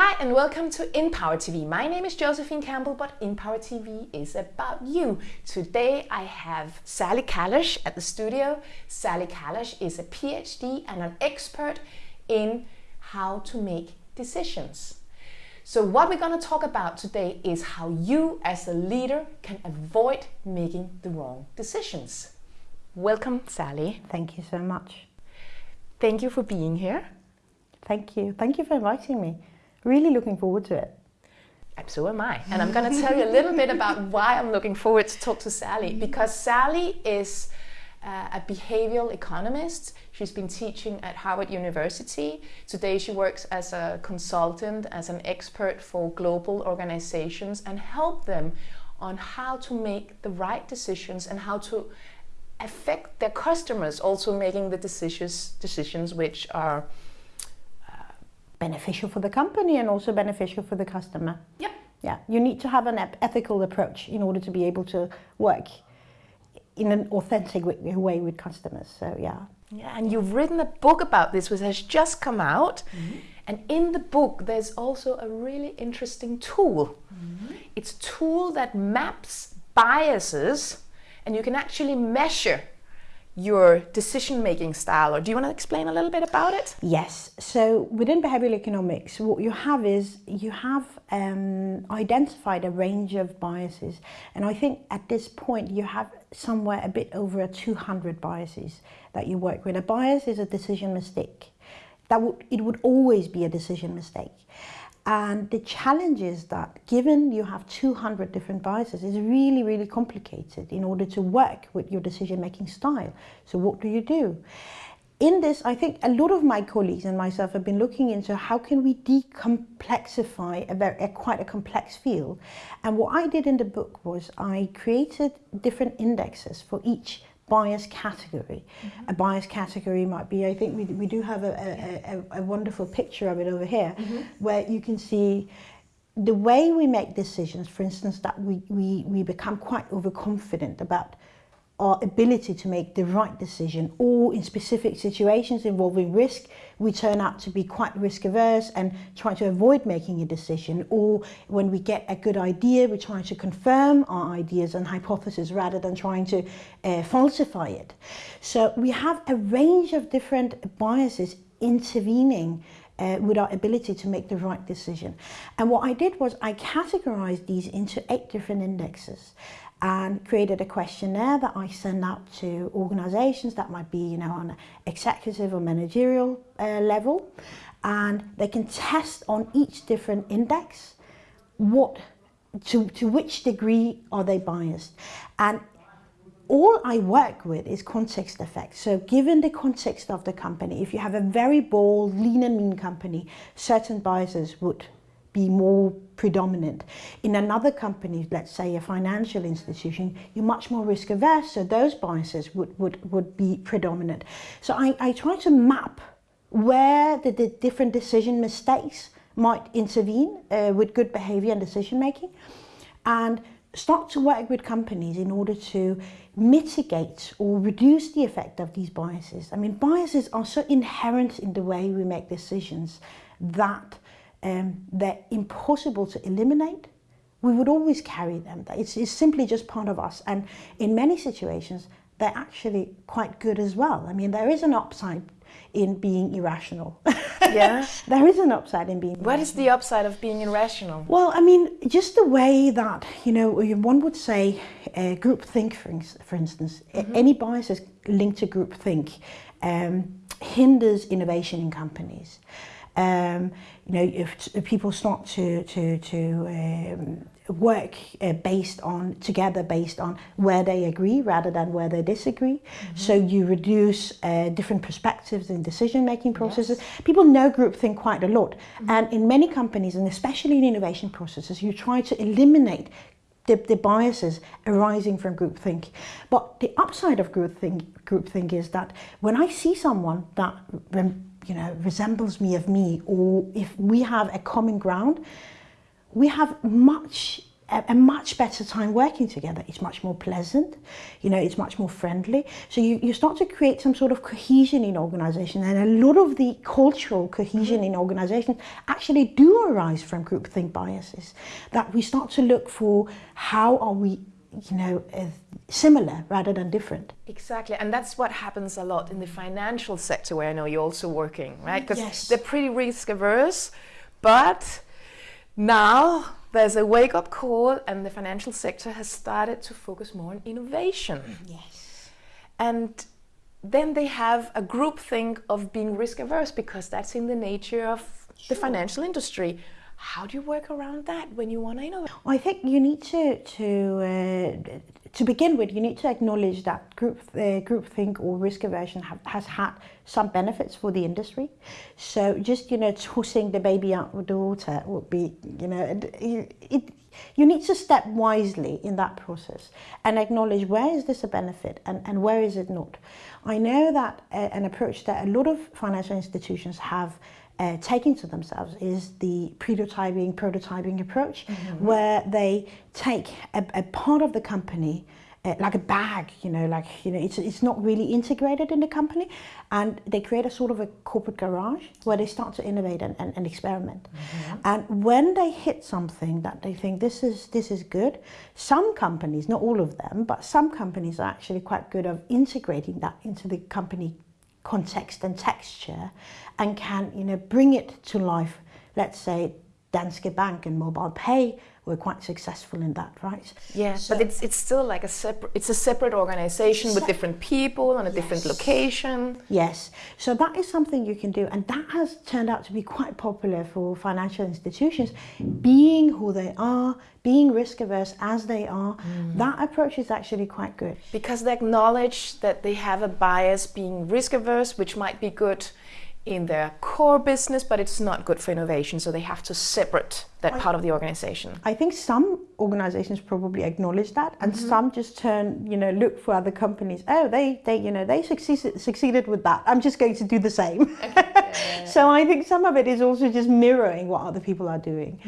Hi and welcome to InPower TV. My name is Josephine Campbell, but InPower TV is about you. Today I have Sally Kalish at the studio. Sally Kalish is a PhD and an expert in how to make decisions. So what we're going to talk about today is how you as a leader can avoid making the wrong decisions. Welcome, Sally. Thank you so much. Thank you for being here. Thank you. Thank you for inviting me. Really looking forward to it. And so am I. And I'm going to tell you a little bit about why I'm looking forward to talk to Sally. Because Sally is uh, a behavioral economist. She's been teaching at Harvard University. Today she works as a consultant, as an expert for global organizations and help them on how to make the right decisions and how to affect their customers also making the decisions decisions which are beneficial for the company and also beneficial for the customer. Yep. Yeah, you need to have an ethical approach in order to be able to work in an authentic way with customers. So yeah. Yeah, and you've written a book about this, which has just come out. Mm -hmm. And in the book, there's also a really interesting tool. Mm -hmm. It's a tool that maps biases, and you can actually measure your decision-making style or do you want to explain a little bit about it? Yes so within behavioral economics what you have is you have um, identified a range of biases and I think at this point you have somewhere a bit over 200 biases that you work with. A bias is a decision mistake. That would it would always be a decision mistake and the challenge is that given you have 200 different biases, it's really, really complicated in order to work with your decision-making style. So what do you do? In this, I think a lot of my colleagues and myself have been looking into how can we decomplexify a, very, a quite a complex field. And what I did in the book was I created different indexes for each bias category. Mm -hmm. A bias category might be, I think we, we do have a, a, a, a wonderful picture of it over here, mm -hmm. where you can see the way we make decisions, for instance, that we, we, we become quite overconfident about our ability to make the right decision or in specific situations involving risk we turn out to be quite risk averse and try to avoid making a decision or when we get a good idea we try to confirm our ideas and hypotheses rather than trying to uh, falsify it so we have a range of different biases intervening uh, with our ability to make the right decision. And what I did was I categorized these into eight different indexes and created a questionnaire that I send out to organizations that might be, you know, on executive or managerial uh, level. And they can test on each different index what to, to which degree are they biased. And all I work with is context effects. So given the context of the company, if you have a very bold, lean and mean company, certain biases would be more predominant. In another company, let's say a financial institution, you're much more risk averse, so those biases would, would, would be predominant. So I, I try to map where the, the different decision mistakes might intervene uh, with good behavior and decision making and start to work with companies in order to mitigate or reduce the effect of these biases. I mean, biases are so inherent in the way we make decisions that um, they're impossible to eliminate. We would always carry them. It's, it's simply just part of us. And in many situations, they're actually quite good as well. I mean, there is an upside in being irrational. Yeah. there is an upside in being What irrational. is the upside of being irrational? Well, I mean, just the way that, you know, one would say uh, group think, for, for instance, mm -hmm. any biases linked to group think um, hinders innovation in companies. Um, you know, if, if, people start to to to um, work uh, based on together based on where they agree rather than where they disagree. Mm -hmm. So you reduce uh, different perspectives in decision making processes. Yes. People know groupthink quite a lot, mm -hmm. and in many companies, and especially in innovation processes, you try to eliminate the, the, biases arising from groupthink. But the upside of groupthink, groupthink is that when I see someone that you know, resembles me of me, or if we have a common ground, we have much a, much better time working together. It's much more pleasant, you know, it's much more friendly. So you, you start to create some sort of cohesion in organization and a lot of the cultural cohesion in organizations actually do arise from groupthink biases. That we start to look for how are we you know, uh, similar rather than different. Exactly, and that's what happens a lot in the financial sector where I know you're also working, right? Because Yes. they're pretty risk averse, but now there's a wake up call, and the financial sector has started to focus more on innovation. Yes. And then they have a group think of being risk averse because that's in the nature of the financial industry. How do you work around that when you want to innovate? I think you need to to uh, to begin with. You need to acknowledge that group uh, groupthink or risk aversion have, has had some benefits for the industry. So just you know tossing the baby out with the water would be you know it, it, you need to step wisely in that process and acknowledge where is this a benefit and, and where is it not. I know that uh, an approach that a lot of financial institutions have uh, taking to themselves is the prototyping prototyping approach where they take a, a part of the company uh, like a bag you know like you know it's, it's not really integrated in the company and they create a sort of a corporate garage where they start to innovate and, and, and experiment. And when they hit something that they think this is this is good some companies not all of them but some companies are actually quite good of integrating that into the company context and texture and can you know bring it to life let's say Danske Bank and MobilePay were quite successful in that right Yeah, So- but it's it's still like a separate it's a separate organization with different people on a different location. Yes, so that is something you can do, and that has turned out to be quite popular for financial institutions. Being who they are, being risk averse as they are, mm. that approach is actually quite good. because they acknowledge that they have a bias being risk averse, which might be good in their core business, but it's not good for innovation. So they have to separate that part of the organization. I think some organizations probably acknowledge that, and some just turn, you know, look for other companies. Oh, they, they, you know, they succeeded succeeded with that. I'm just going to do the same. so I think some of it is also just mirroring what other people are doing.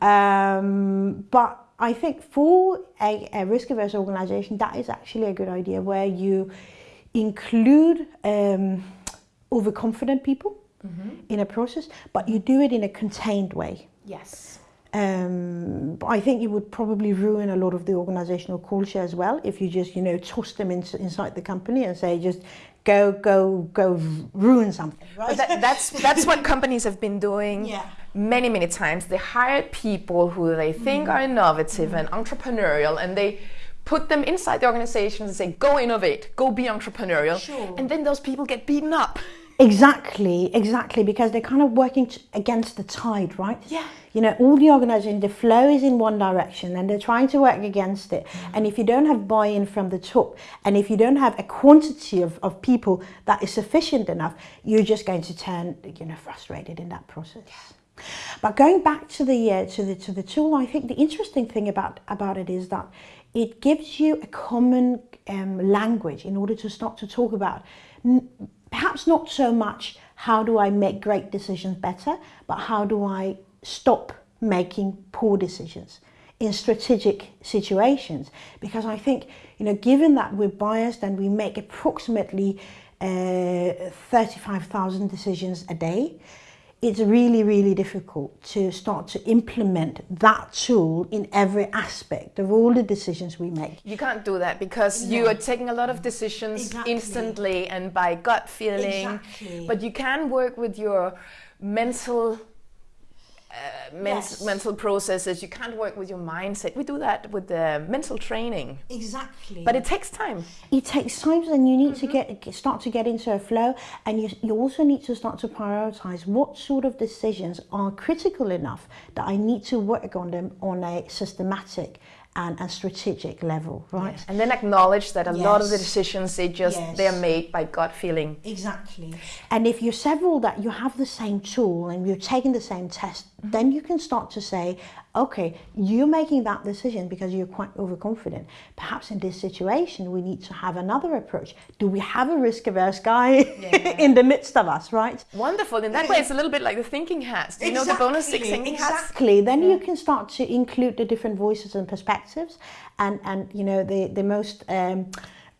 Um, but I think for a, a risk averse organization, that is actually a good idea where you include um, overconfident people mm-hmm. in a process, but you do it in a contained way. Yes. Um, I think it would probably ruin a lot of the organizational culture as well if you just, you know, toss them into, inside the company and say, just go, go, go ruin something. But that, that's that's what companies have been doing Yeah. many many times. They hire people who they think mm. are innovative mm. and entrepreneurial, and they put them inside the organization and say, "Go innovate, go be entrepreneurial," Sure. and then those people get beaten up. Exactly, exactly, because they're kind of working t- against the tide, right? Yeah. You know, all the organizing, the flow is in one direction and they're trying to work against it. And if you don't have buy in from the top, and if you don't have a quantity of, of people that is sufficient enough, you're just going to turn, you know, frustrated in that process. But going back to the uh, to the to the tool, I think the interesting thing about about it is that it gives you a common um, language in order to start to talk about. Perhaps not so much how do I make great decisions better, but how do I stop making poor decisions in strategic situations? Because I think you know, given that we're biased and we make approximately uh, thirty-five thousand decisions a day it's really, really difficult to start to implement that tool in every aspect of all the decisions we make. You can't do that because you are taking a lot of decisions Exactly. instantly and by gut feeling. Exactly. But you can work with your mental uh, men- Yes. mental processes. You can't work with your mindset. We do that with the mental training, Exactly. but it takes time. it takes time and you need to get get- start to get into a flow and you, you also need to start to prioritize what sort of decisions are critical enough that I need to work on them on a systematic and, a strategic level, right? Yes. And then acknowledge that a lot of the decisions they just Yes. they're made by gut feeling. Exactly. And if you're several that you have the same tool and you're taking the same test, mm-hmm. then you can start to say, okay, you're making that decision because you're quite overconfident. Perhaps in this situation, we need to have another approach. Do we have a risk averse guy in the midst of us, right? Wonderful. In that way, it's a little bit like the thinking hats. Do you know the Bono's six thinking hats? Exactly. Then you can start to include the different voices and perspectives, and and you know the the most um,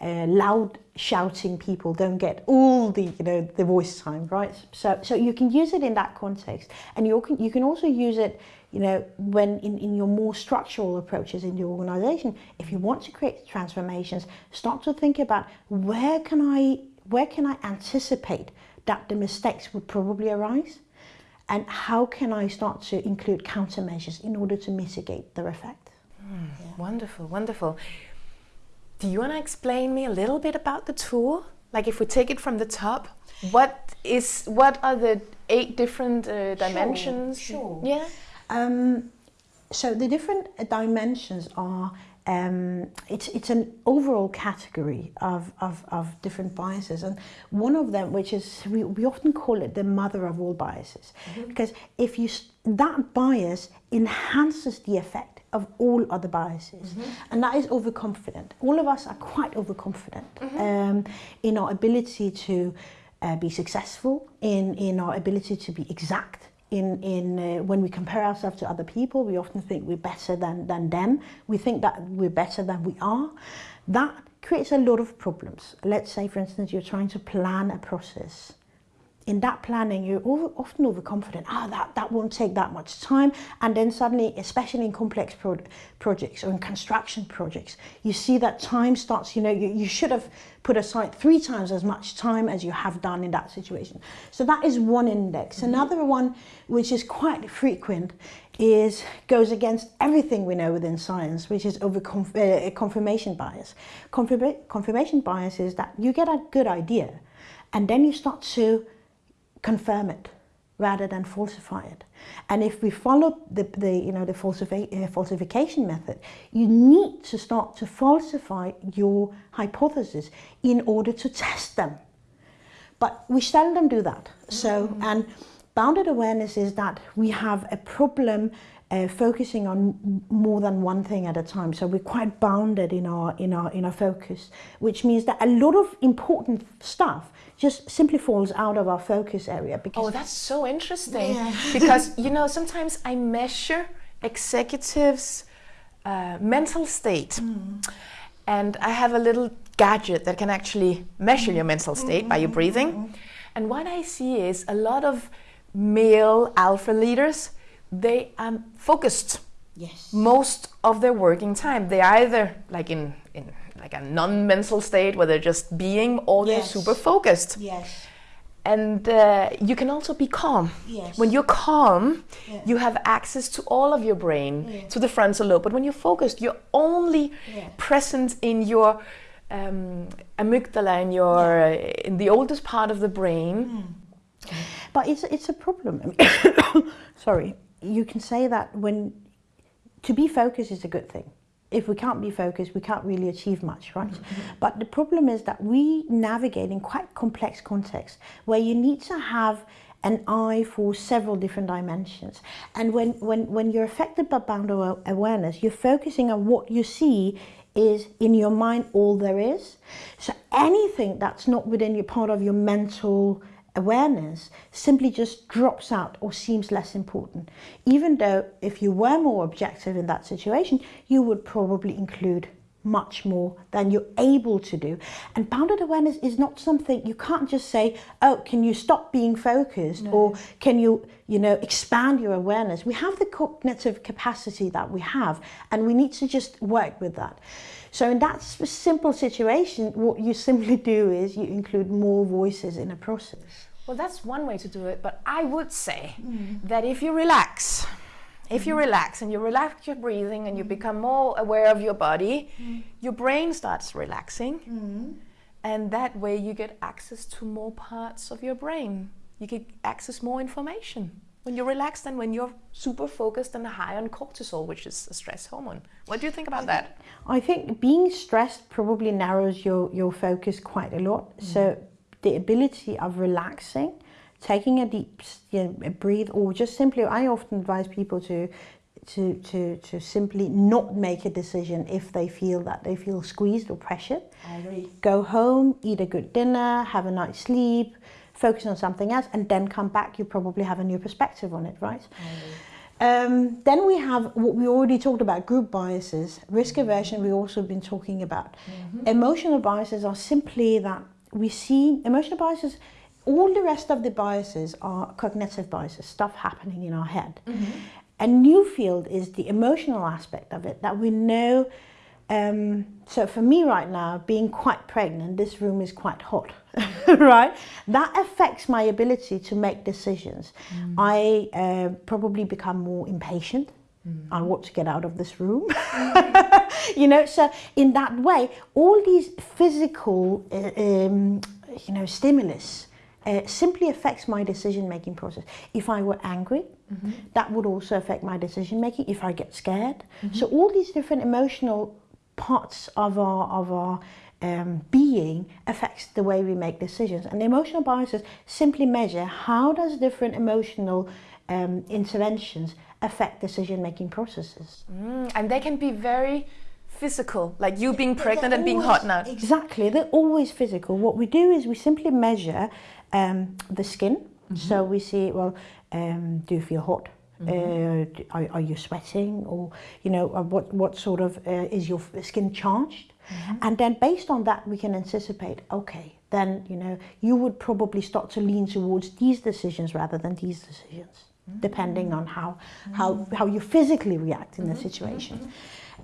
uh, loud shouting people don't get all the you know the voice time, right? So so you can use it in that context, and you can you can also use it. You know, when in, in your more structural approaches in your organization, if you want to create transformations, start to think about where can I where can I anticipate that the mistakes would probably arise? and how can I start to include countermeasures in order to mitigate their effect? Wonderful, wonderful. Do you want to explain me a little bit about the tool? Like if we take it from the top, what is what are the eight different uh, dimensions? sure. Yeah. Um, so the different dimensions are um, it's it's an overall category of, of, of different biases, and one of them, which is we, we often call it the mother of all biases, because if you that bias enhances the effect of all other biases, and that is overconfident. All of us are quite overconfident um, in our ability to uh, be successful, in in our ability to be exact in, in uh, when we compare ourselves to other people, we often think we're better than, than them. We think that we're better than we are. That creates a lot of problems. Let's say, for instance, you're trying to plan a process. In that planning, you're over, often overconfident. Ah, that, that won't take that much time. And then suddenly, especially in complex pro- projects or in construction projects, you see that time starts, you know, you, you should have put aside three times as much time as you have done in that situation. So that is one index. Another one, which is quite frequent, is goes against everything we know within science, which is over uh, confirmation bias. Confirma- confirmation bias is that you get a good idea, and then you start to confirm it rather than falsify it. And if we follow the, the you know the falsifi- uh, falsification method, you need to start to falsify your hypothesis in order to test them. But we seldom do that. So and bounded awareness is that we have a problem uh, focusing on more than one thing at a time. So we're quite bounded in our in our in our focus, which means that a lot of important stuff just simply falls out of our focus area because Oh, that's so interesting. Yeah. because you know, sometimes I measure executives' uh, mental state, and I have a little gadget that can actually measure your mental state by your breathing. And what I see is a lot of male alpha leaders. They are focused yes. most of their working time. They either like in in like a non-mental state where they're just being, or they're Yes. super focused. Yes. And uh, you can also be calm. Yes. When you're calm, Yeah. you have access to all of your brain, Yeah. to the frontal lobe. But when you're focused, you're only Yeah. present in your um, amygdala, in your uh, in the oldest part of the brain. But it's it's a problem. Sorry, you can say that when to be focused is a good thing. If we can't be focused, we can't really achieve much, right? Mm-hmm. But the problem is that we navigate in quite complex contexts where you need to have an eye for several different dimensions. And when, when, when you're affected by bound awareness, you're focusing on what you see is in your mind all there is. So anything that's not within your part of your mental awareness simply just drops out or seems less important. Even though if you were more objective in that situation, you would probably include much more than you're able to do. And bounded awareness is not something you can't just say, oh, can you stop being focused or can you, you know, expand your awareness? We have the cognitive capacity that we have and we need to just work with that. So in that simple situation, what you simply do is you include more voices in a process. Well, that's one way to do it. But I would say mm. that if you relax, if you mm. relax and you relax your breathing and you mm. become more aware of your body, your brain starts relaxing. And that way you get access to more parts of your brain. You get access more information. When you're relaxed and when you're super focused and high on cortisol, which is a stress hormone. What do you think about that? I think being stressed probably narrows your, your focus quite a lot. Mm. So the ability of relaxing, taking a deep you know, breathe, or just simply, I often advise people to to, to, to simply not make a decision if they feel that they feel squeezed or pressured. I agree. Go home, eat a good dinner, have a night's sleep, focus on something else, and then come back. You probably have a new perspective on it, right? Um, then we have what we already talked about group biases, risk aversion, we've also been talking about. Mm-hmm. Emotional biases are simply that we see emotional biases, all the rest of the biases are cognitive biases, stuff happening in our head. Mm-hmm. A new field is the emotional aspect of it that we know. Um, so for me right now, being quite pregnant, this room is quite hot, right? That affects my ability to make decisions. Mm. I uh, probably become more impatient. Mm. I want to get out of this room. you know, so in that way, all these physical, uh, um, you know, stimulus uh, simply affects my decision making process. If I were angry, mm-hmm. that would also affect my decision making. If I get scared, mm-hmm. so all these different emotional parts of our of our um, being affects the way we make decisions. And emotional biases simply measure how does different emotional um, interventions affect decision making processes. Mm, and they can be very physical, like you being pregnant and being hot now. Exactly, they're always physical. What we do is we simply measure um, the skin. Mm-hmm. So we see, well, um, do you feel hot? Mm-hmm. Uh, are, are, you sweating, or you know, uh, what what sort of uh, is your skin charged? Mm-hmm. And then based on that, we can anticipate. Okay, then you know, you would probably start to lean towards these decisions rather than these decisions, mm-hmm. depending on how how mm-hmm. how you physically react in the mm-hmm. situation.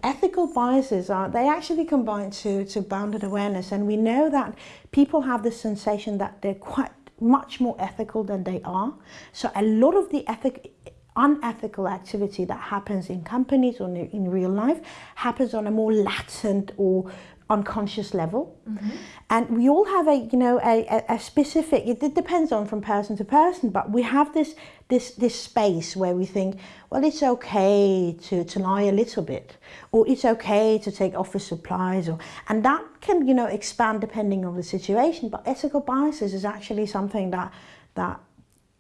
Ethical biases are, they actually combine to, to bounded awareness. And we know that people have this sensation that they're quite much more ethical than they are. So a lot of the ethic, unethical activity that happens in companies or in real life happens on a more latent or unconscious level. Mm-hmm. And we all have a, you know, a, a, specific, it depends on from person to person, but we have this, this, this space where we think, well, it's okay to, to lie a little bit, or it's okay to take office supplies, or, and that can, you know, expand depending on the situation. But ethical biases is actually something that, that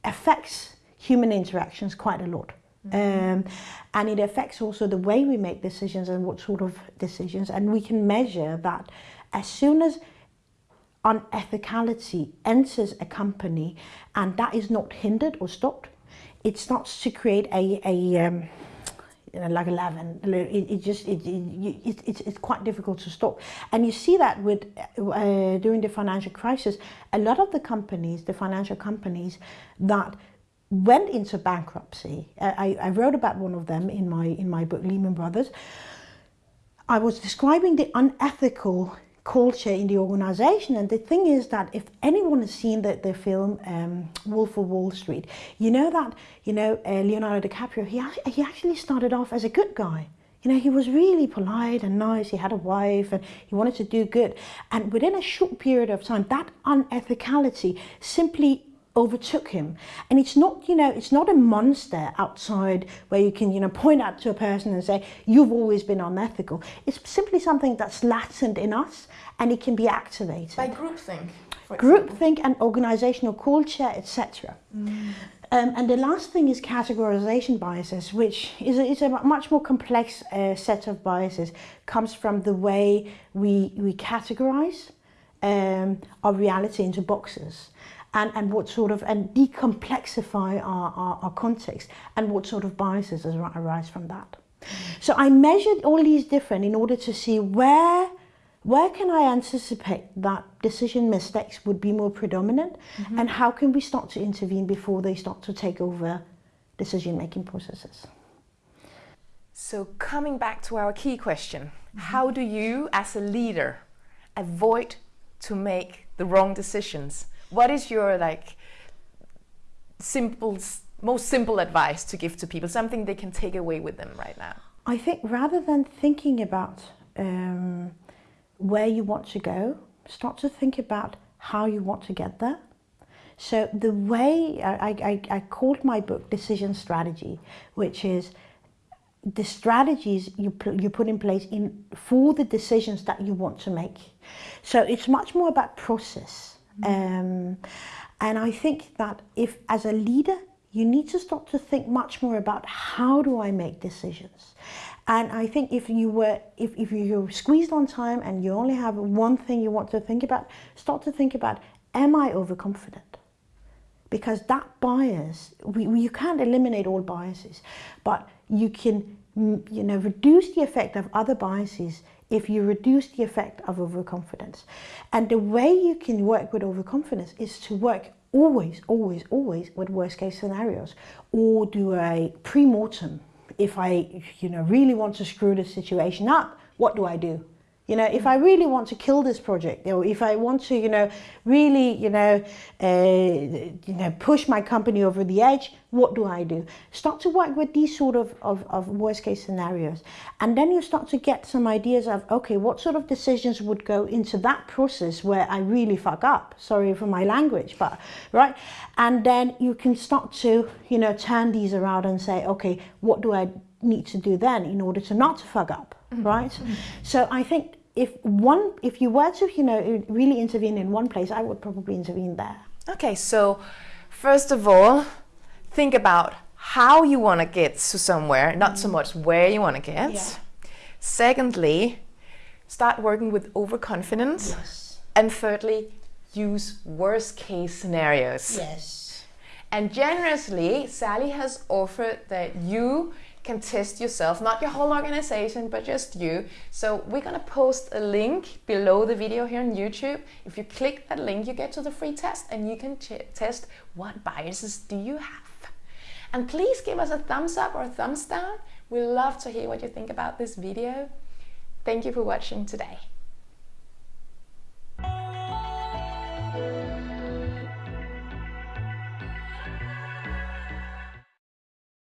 affects human interactions quite a lot. Um, and it affects also the way we make decisions and what sort of decisions. And we can measure that as soon as unethicality enters a company and that is not hindered or stopped, it starts to create a, a um, you know, like a leaven. It, it just it, it, it's it's quite difficult to stop, and you see that with uh, during the financial crisis, a lot of the companies, the financial companies, that went into bankruptcy. Uh, I, I wrote about one of them in my in my book Lehman Brothers. I was describing the unethical culture in the organization. And the thing is that if anyone has seen the, the film um, Wolf of Wall Street, you know that, you know, uh, Leonardo DiCaprio, he, he actually started off as a good guy. You know, he was really polite and nice. He had a wife and he wanted to do good. And within a short period of time, that unethicality simply overtook him. And it's not, you know, it's not a monster outside where you can, you know, point out to a person and say, you've always been unethical. It's simply something that's latent in us and it can be activated. By groupthink. Groupthink and organizational culture, etc. Mm. Um, and the last thing is categorization biases, which is a, is a much more complex uh, set of biases. Comes from the way we we categorize um, our reality into boxes and, and what sort of, and decomplexify our, our, our context and what sort of biases arise from that. So I measured all these different in order to see where where can I anticipate that decision mistakes would be more predominant mm-hmm. and how can we start to intervene before they start to take over decision making processes? So, coming back to our key question, mm-hmm. how do you, as a leader, avoid to make the wrong decisions what is your like simple, most simple advice to give to people? Something they can take away with them right now. I think rather than thinking about um, where you want to go, start to think about how you want to get there. So the way I, I, I called my book Decision Strategy, which is the strategies you put, you put in place in for the decisions that you want to make. So it's much more about process. Um, and I think that if, as a leader, you need to start to think much more about how do I make decisions. And I think if you were, if, if you're squeezed on time and you only have one thing you want to think about, start to think about, am I overconfident? Because that bias, we, we, you can't eliminate all biases, but you can, mm, you know, reduce the effect of other biases if you reduce the effect of overconfidence. And the way you can work with overconfidence is to work always, always, always with worst case scenarios or do a pre-mortem. If I, you know, really want to screw the situation up, what do I do? You know, if I really want to kill this project, or if I want to, you know, really, you know, uh, you know, push my company over the edge, what do I do? Start to work with these sort of, of, of worst case scenarios. And then you start to get some ideas of, okay, what sort of decisions would go into that process where I really fuck up? Sorry for my language, but, right? And then you can start to, you know, turn these around and say, okay, what do I need to do then in order to not to fuck up? Mm -hmm. right? Mm -hmm. So I think if one, if you were to, you know, really intervene in one place, I would probably intervene there. Okay, so first of all, think about how you want to get to somewhere, not so mm. much where you want to get. Yeah. Secondly, start working with overconfidence. Yes. And thirdly, use worst case scenarios. Yes. And generously, Sally has offered that you can test yourself, not your whole organization, but just you. So we're gonna post a link below the video here on YouTube. If you click that link, you get to the free test and you can test what biases do you have. And please give us a thumbs up or a thumbs down. We love to hear what you think about this video. Thank you for watching today.